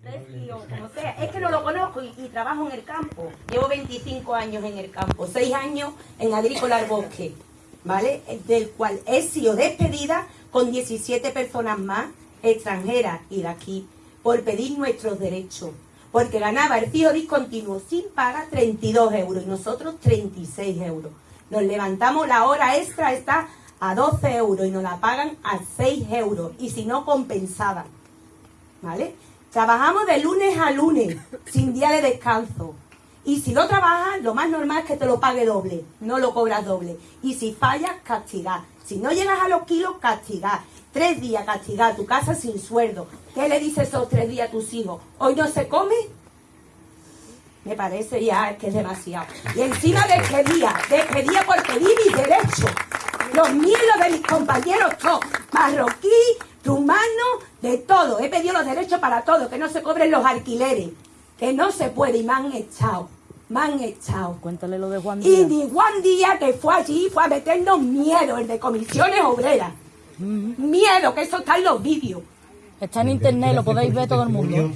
Rescue, como sea. Es que no lo conozco y, y trabajo en el campo. Llevo 25 años en el campo, 6 años en Agrícola al Bosque, ¿vale? Del cual he sido despedida con 17 personas más extranjeras y de aquí por pedir nuestros derechos. Porque ganaba el fijo discontinuo sin paga 32 euros y nosotros 36 euros. Nos levantamos, la hora extra está a 12 euros y nos la pagan a 6 euros y si no compensada. ¿Vale? Trabajamos de lunes a lunes, sin día de descanso. Y si no trabajas, lo más normal es que te lo pague doble, no lo cobras doble. Y si fallas, castigar. Si no llegas a los kilos, castigar. Tres días castigar, tu casa sin sueldo. ¿Qué le dices esos tres días a tus hijos? ¿Hoy no se come? Me parece ya que es demasiado. Y encima despedía, despedía por pedir mis derechos. Los los de mis compañeros, todos. Marroquí, rumano, de todo. He pedido los derechos para todo, que no se cobren los alquileres. Que no se puede y me han echado. Me han echado. Cuéntale lo de Juan Y Díaz. ni Juan Díaz que fue allí fue a meternos miedo, el de comisiones obreras. Miedo, que eso está en los vídeos. Está en internet, lo podéis ver todo el mundo.